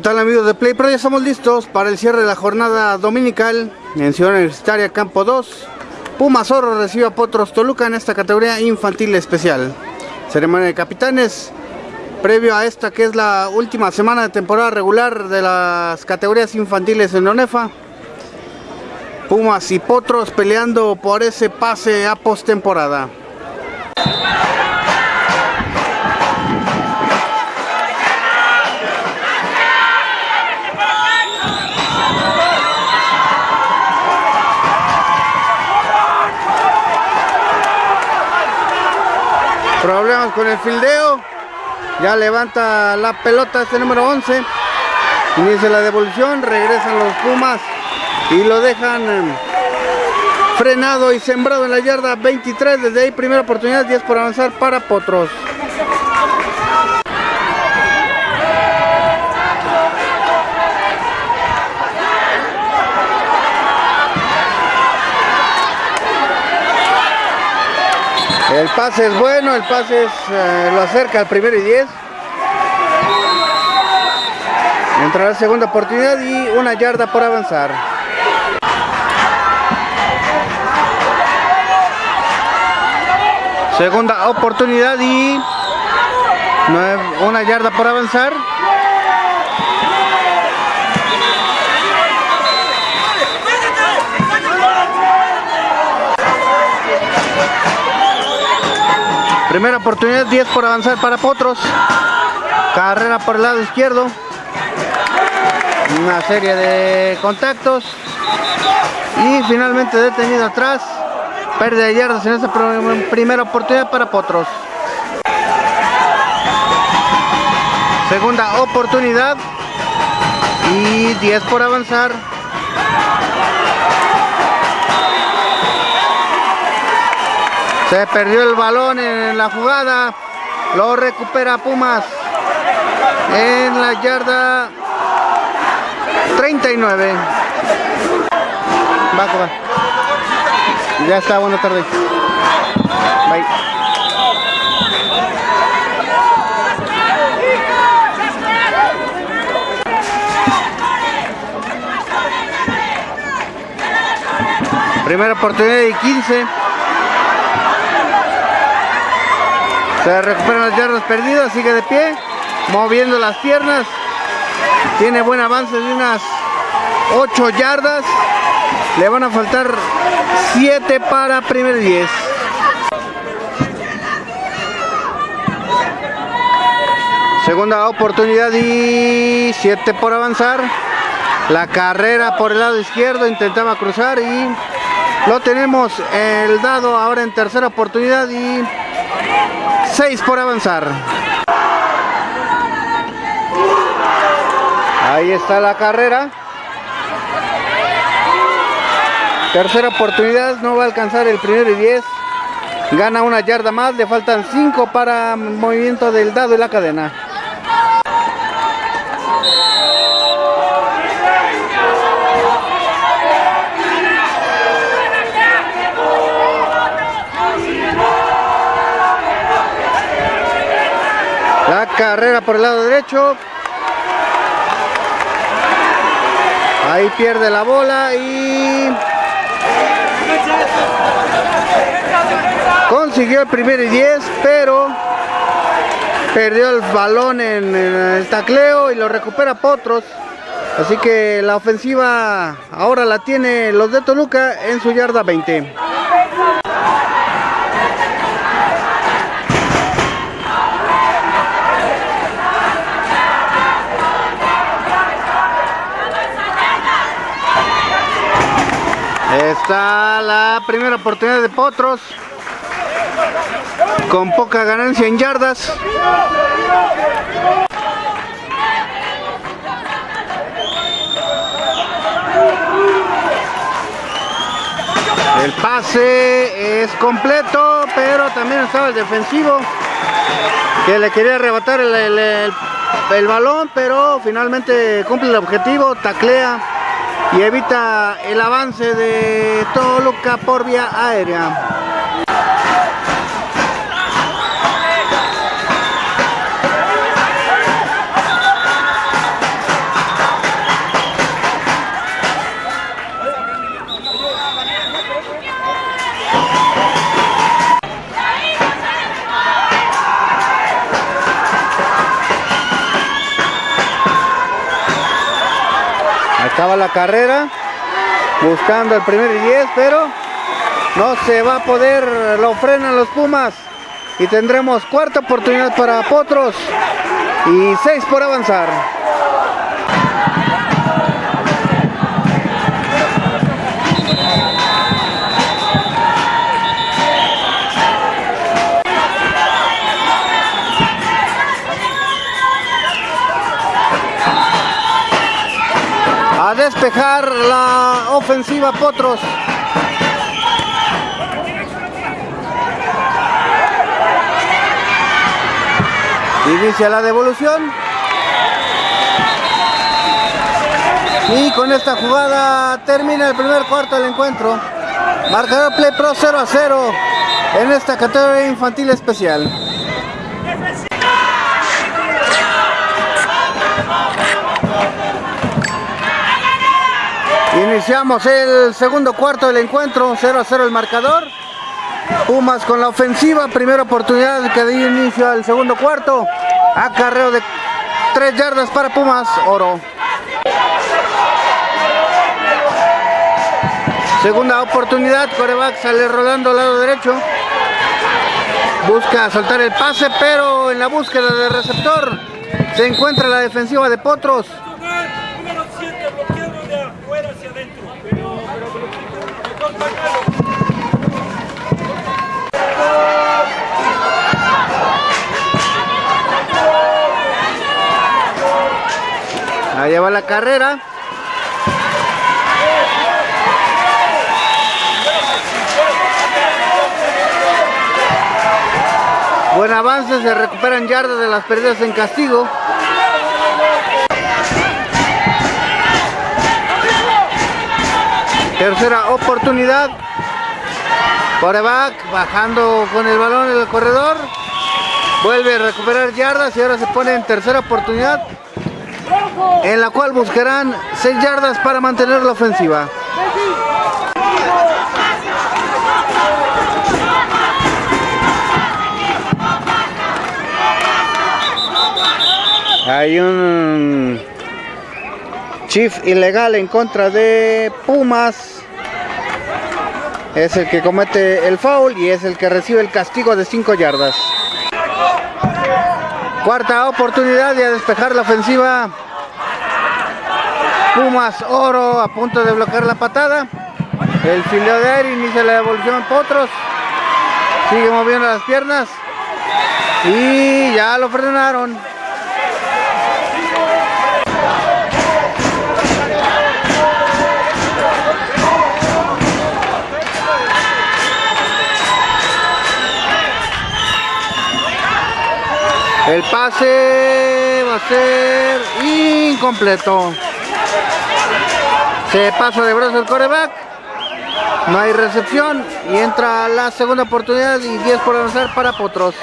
¿Qué tal amigos de Play Pro? Ya estamos listos para el cierre de la jornada dominical en Ciudad Universitaria Campo 2. Puma Zorro recibe a Potros Toluca en esta categoría infantil especial. Ceremonia de capitanes previo a esta que es la última semana de temporada regular de las categorías infantiles en ONEFA. Pumas y Potros peleando por ese pase a postemporada. Problemas con el fildeo. Ya levanta la pelota este número 11. Inicia la devolución. Regresan los Pumas. Y lo dejan em, frenado y sembrado en la yarda 23. Desde ahí primera oportunidad. 10 por avanzar para Potros. El pase es bueno, el pase eh, lo acerca al primero y 10. Entra la segunda oportunidad y una yarda por avanzar. Segunda oportunidad y una yarda por avanzar. Primera oportunidad, 10 por avanzar para Potros. Carrera por el lado izquierdo. Una serie de contactos. Y finalmente detenido atrás. Pérdida de yardas en esta primera oportunidad para Potros. Segunda oportunidad. Y 10 por avanzar. Se perdió el balón en la jugada. Lo recupera Pumas en la yarda 39. Va, va. Ya está, buena tarde. Primera oportunidad y 15. Se recuperan las yardas perdidas, sigue de pie, moviendo las piernas. Tiene buen avance de unas 8 yardas. Le van a faltar 7 para primer 10. Segunda oportunidad y 7 por avanzar. La carrera por el lado izquierdo, intentaba cruzar y lo tenemos el dado ahora en tercera oportunidad y 6 por avanzar. Ahí está la carrera. Tercera oportunidad, no va a alcanzar el primero y 10. Gana una yarda más, le faltan 5 para movimiento del dado y la cadena. La carrera por el lado derecho. Ahí pierde la bola y... Consiguió el primer y 10, pero perdió el balón en el tacleo y lo recupera Potros. Así que la ofensiva ahora la tiene los de Toluca en su yarda 20. Está la primera oportunidad de Potros. Con poca ganancia en yardas. El pase es completo, pero también estaba el defensivo que le quería arrebatar el, el balón, pero finalmente cumple el objetivo, taclea y evita el avance de Toluca por vía aérea. La carrera. Buscando el primer y 10, pero no se va a poder. Lo frenan los Pumas. Y tendremos cuarta oportunidad para Potros. Y seis por avanzar. Despejar la ofensiva Potros. Inicia la devolución. Y con esta jugada termina el primer cuarto del encuentro. Marcador Play Pro 0 a 0 en esta categoría infantil especial. Iniciamos el segundo cuarto del encuentro, 0 a 0 el marcador. Pumas con la ofensiva, primera oportunidad que dio inicio al segundo cuarto. Acarreo de 3 yardas para Pumas, oro. Segunda oportunidad, coreback sale rodando al lado derecho. Busca soltar el pase, pero en la búsqueda del receptor se encuentra la defensiva de Potros. Allá va la carrera. Buen avance, se recuperan yardas de las pérdidas en castigo. Tercera oportunidad. Coreback bajando con el balón en el corredor. Vuelve a recuperar yardas y ahora se pone en tercera oportunidad. En la cual buscarán 6 yardas para mantener la ofensiva. Hay un Chief ilegal en contra de Pumas. Es el que comete el foul y es el que recibe el castigo de 5 yardas. Cuarta oportunidad de despejar la ofensiva. Pumas Oro a punto de bloquear la patada. El fileo de aire inicia la devolución Potros. Sigue moviendo las piernas. Y ya lo frenaron. El pase va a ser incompleto. Se pasa de brazo el coreback. No hay recepción y entra la segunda oportunidad y 10 por avanzar para Potros.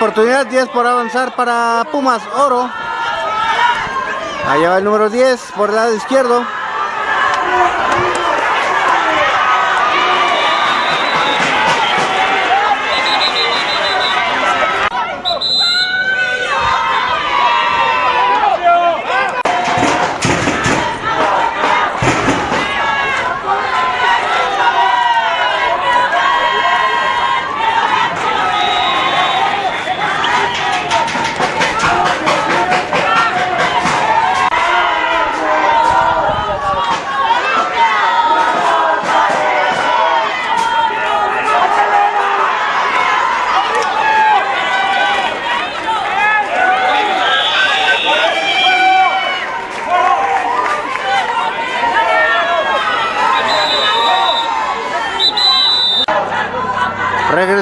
Oportunidad, 10 por avanzar para Pumas Oro. Allá va el número 10 por el lado izquierdo.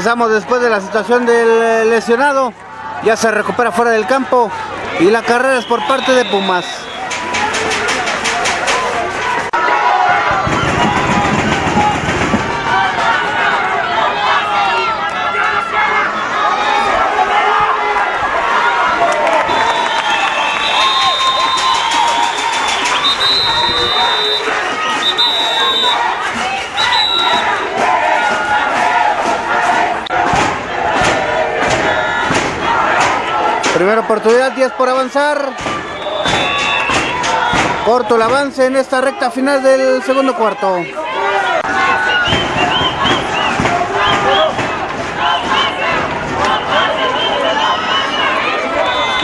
Regresamos después de la situación del eh, lesionado. Ya se recupera fuera del campo. Y la carrera es por parte de Pumas. Primera oportunidad, 10 por avanzar. Corto el avance en esta recta final del segundo cuarto.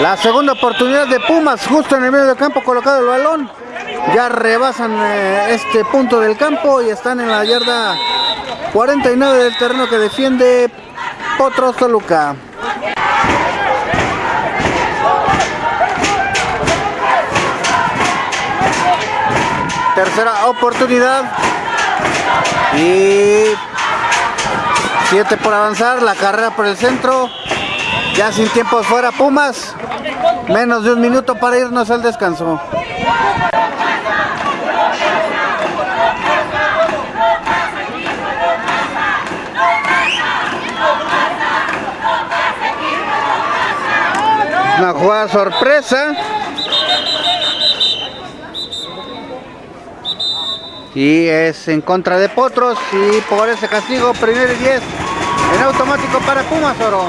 La segunda oportunidad de Pumas, justo en el medio del campo colocado el balón. Ya rebasan eh, este punto del campo y están en la yarda 49 del terreno que defiende Potros Toluca. Tercera oportunidad. Y 7 por avanzar. La carrera por el centro. Ya sin tiempo fuera Pumas. Menos de un minuto para irnos al descanso. Una jugada sorpresa. Y es en contra de Potros y por ese castigo primero y 10 en automático para Pumas Oro.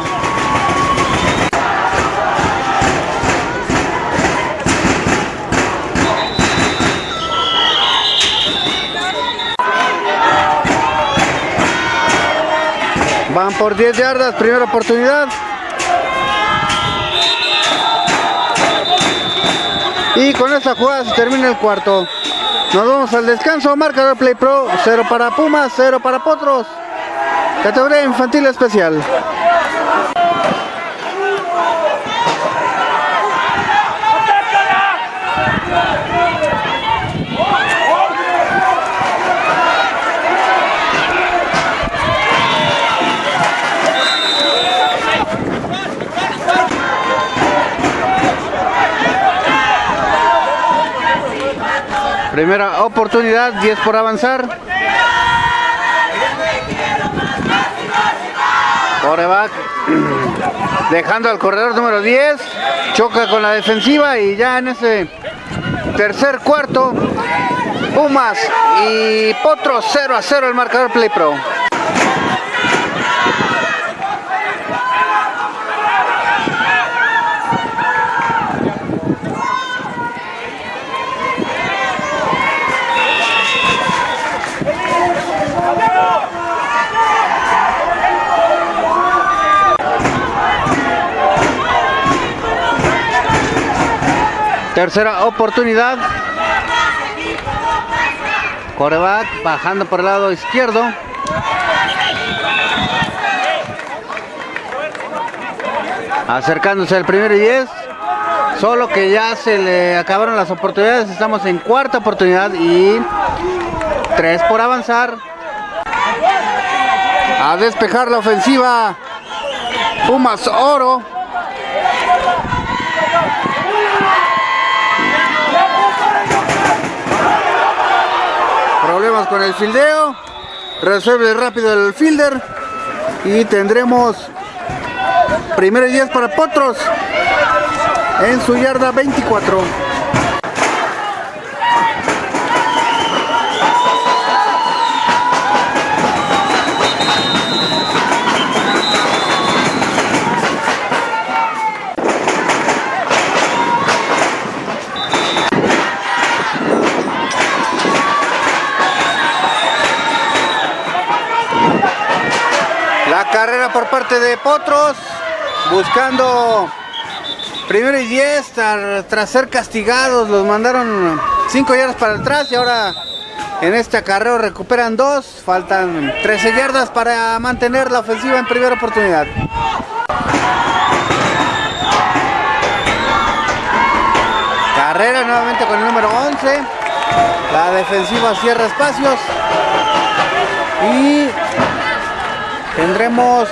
Van por 10 yardas, primera oportunidad. Y con esa jugada se termina el cuarto. Nos vamos al descanso, marcador Play Pro, 0 para Pumas, 0 para Potros. Categoría infantil especial. Primera oportunidad, 10 por avanzar. Coreback dejando al corredor número 10, choca con la defensiva y ya en ese tercer cuarto, Pumas y Potro 0 a 0 el marcador Play Pro. Tercera oportunidad. Coreback bajando por el lado izquierdo. Acercándose al primer y 10. Solo que ya se le acabaron las oportunidades. Estamos en cuarta oportunidad y tres por avanzar. A despejar la ofensiva. Pumas Oro. Con el fildeo. Resuelve rápido el fielder. Y tendremos primero y 10 para Potros en su yarda 24 Carrera por parte de Potros, buscando primero y 10 tras ser castigados, los mandaron 5 yardas para atrás y ahora en este acarreo recuperan 2, faltan 13 yardas para mantener la ofensiva en primera oportunidad. Carrera nuevamente con el número 11, la defensiva cierra espacios y Tendremos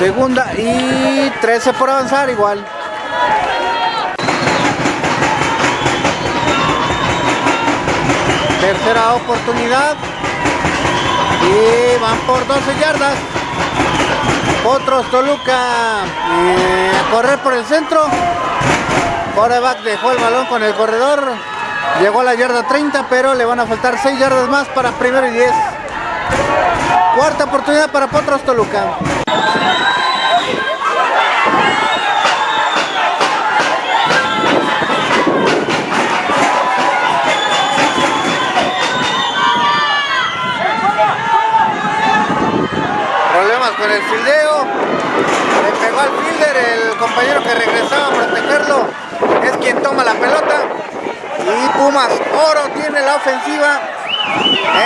segunda y 13 por avanzar igual. Tercera oportunidad. Y van por 12 yardas. Otros Toluca eh, correr por el centro. Coreback dejó el balón con el corredor. Llegó a la yarda 30, pero le van a faltar 6 yardas más para primero y 10. Cuarta oportunidad para Potros Toluca. Con el fildeo. Le pegó al fielder el compañero que regresaba a protegerlo. Es quien toma la pelota. Y Pumas Oro tiene la ofensiva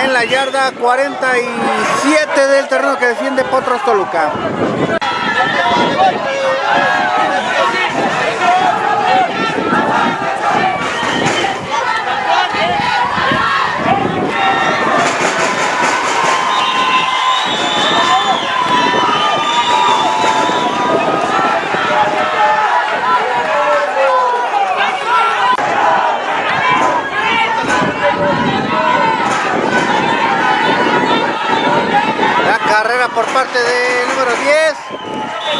en la yarda 47 del terreno que defiende Potros Toluca. La carrera por parte del número 10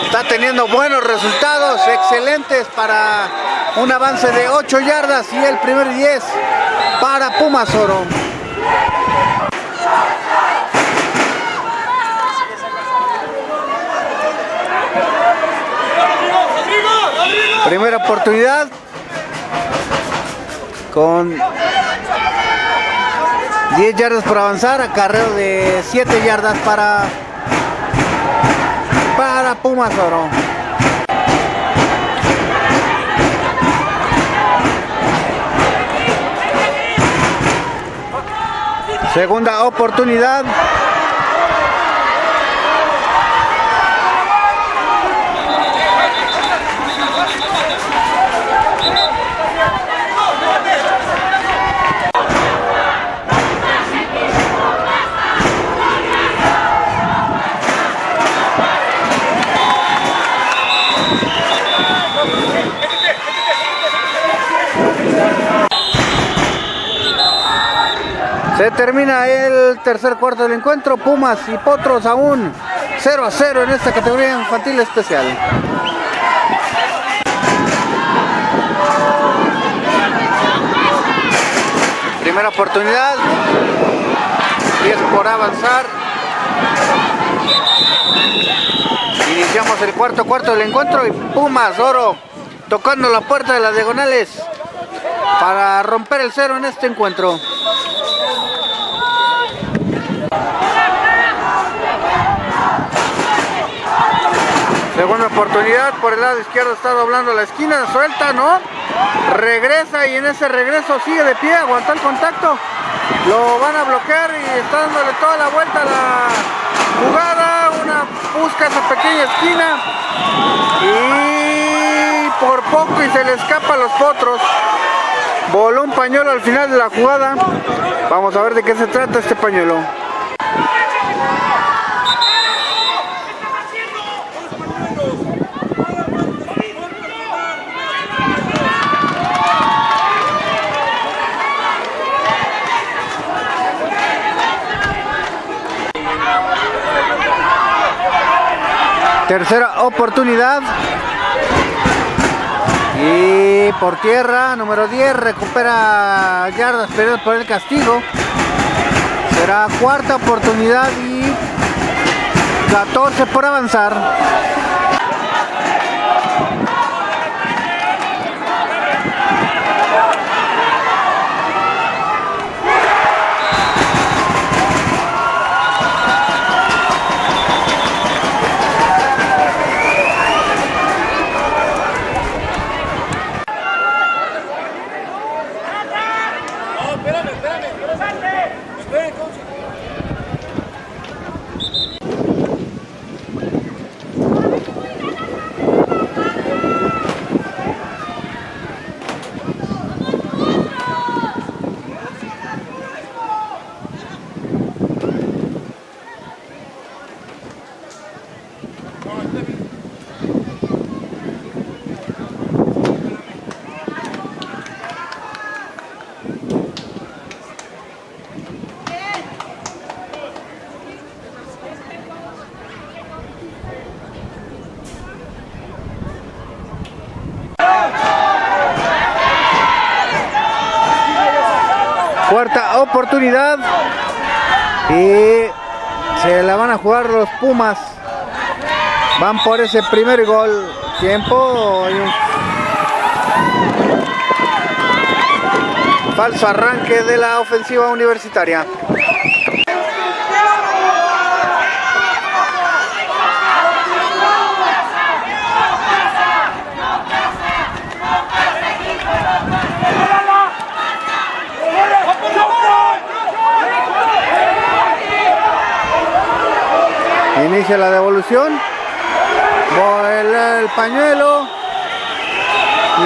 está teniendo buenos resultados, excelentes para un avance de 8 yardas y el primer 10 para Pumas Oro. Primera oportunidad con 10 yardas por avanzar, acarreo de 7 yardas para, para Pumas Oro. Segunda oportunidad. Se termina el tercer cuarto del encuentro. Pumas y Potros aún 0 a 0 en esta categoría infantil especial. Primera oportunidad. 10 por avanzar. Iniciamos el cuarto cuarto del encuentro y Pumas Oro tocando la puerta de las diagonales para romper el cero en este encuentro. Segunda oportunidad, por el lado izquierdo está doblando la esquina, suelta, ¿no? Regresa y en ese regreso sigue de pie, aguanta el contacto. Lo van a bloquear y está dándole toda la vuelta a la jugada. Una busca esa pequeña esquina. Y por poco y se le escapa a los potros. Voló un pañuelo al final de la jugada. Vamos a ver de qué se trata este pañuelo. Tercera oportunidad. Y por tierra, número 10, recupera yardas perdidas por el castigo. Será cuarta oportunidad y 14 por avanzar. Y se la van a jugar los Pumas. Van por ese primer gol. Tiempo. Falso arranque de la ofensiva universitaria. Inicia la devolución. Vuela el pañuelo.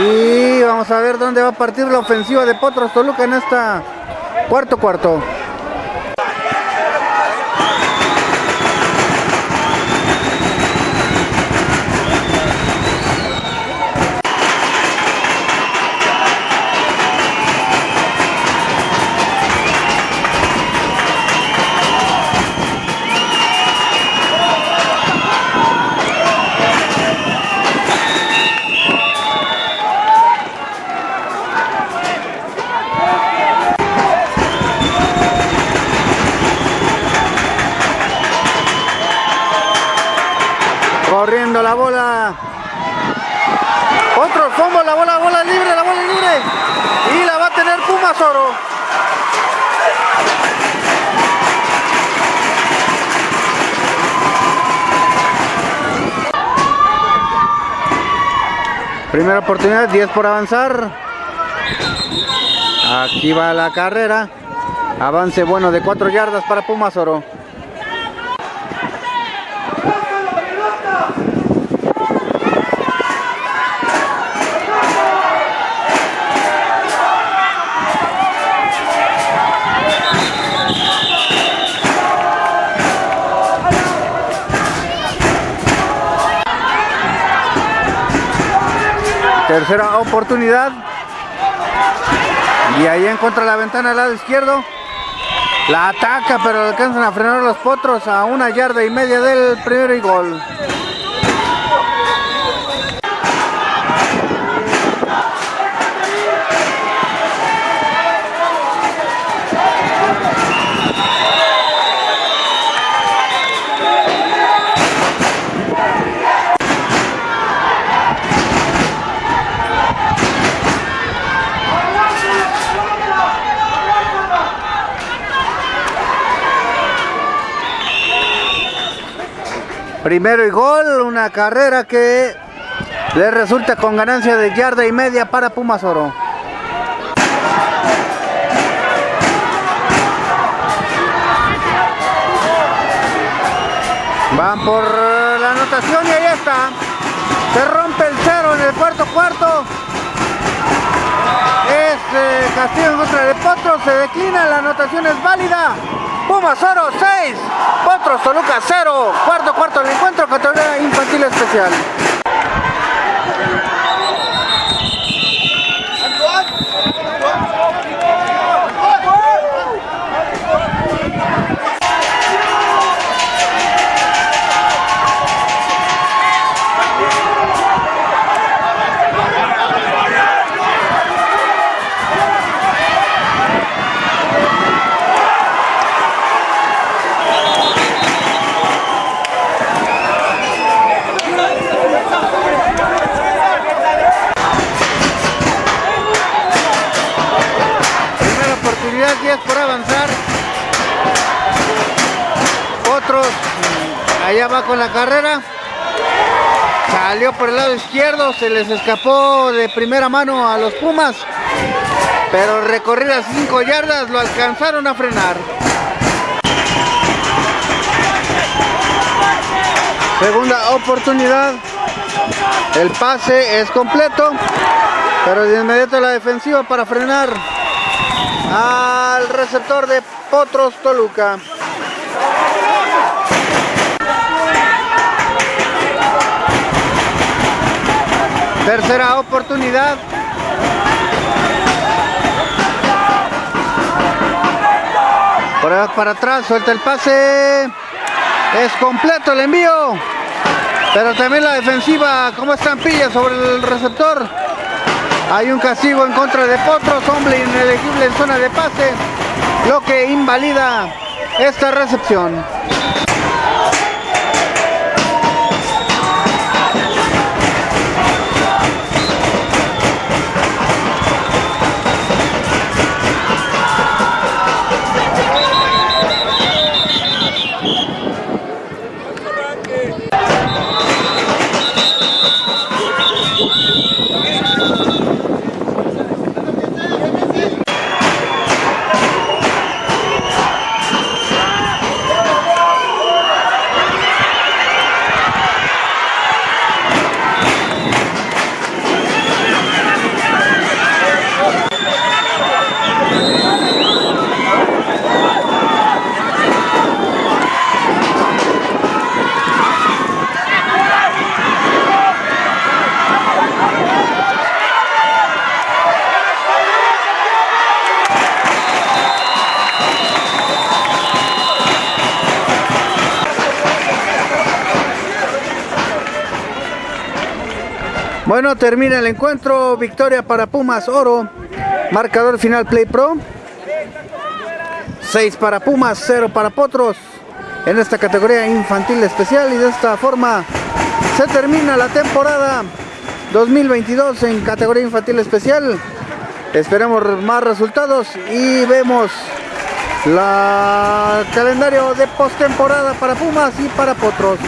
Y vamos a ver dónde va a partir la ofensiva de Potros Toluca en esta cuarto cuarto. Primera oportunidad, 10 por avanzar. Aquí va la carrera. Avance bueno de 4 yardas para Pumas Oro. Tercera oportunidad. Y ahí encuentra la ventana al lado izquierdo. La ataca, pero alcanzan a frenar los potros a una yarda y media del primer gol. Primero y gol, una carrera que le resulta con ganancia de yarda y media para Pumas Oro. Van por la anotación y ahí está. Se rompe el cero en el cuarto cuarto. Es eh, castigo en contra de Potro, se declina, la anotación es válida. Pumas Oro 6, Potros Toluca 0, cuarto del encuentro, categoría infantil especial. La carrera. Salió por el lado izquierdo, se les escapó de primera mano a los Pumas. Pero recorridas 5 yardas lo alcanzaron a frenar. Segunda oportunidad. El pase es completo. Pero de inmediato la defensiva para frenar al receptor de Potros Toluca. Tercera oportunidad. Por ahí para atrás, suelta el pase. Es completo el envío. Pero también la defensiva como estampilla sobre el receptor. Hay un castigo en contra de Potros, hombre inelegible en zona de pase. lo que invalida esta recepción. Bueno, termina el encuentro. Victoria para Pumas Oro. Marcador final Play Pro. 6 para Pumas, 0 para Potros. En esta categoría infantil especial. Y de esta forma se termina la temporada 2022 en categoría infantil especial. Esperemos más resultados y vemos la calendario de postemporada para Pumas y para Potros.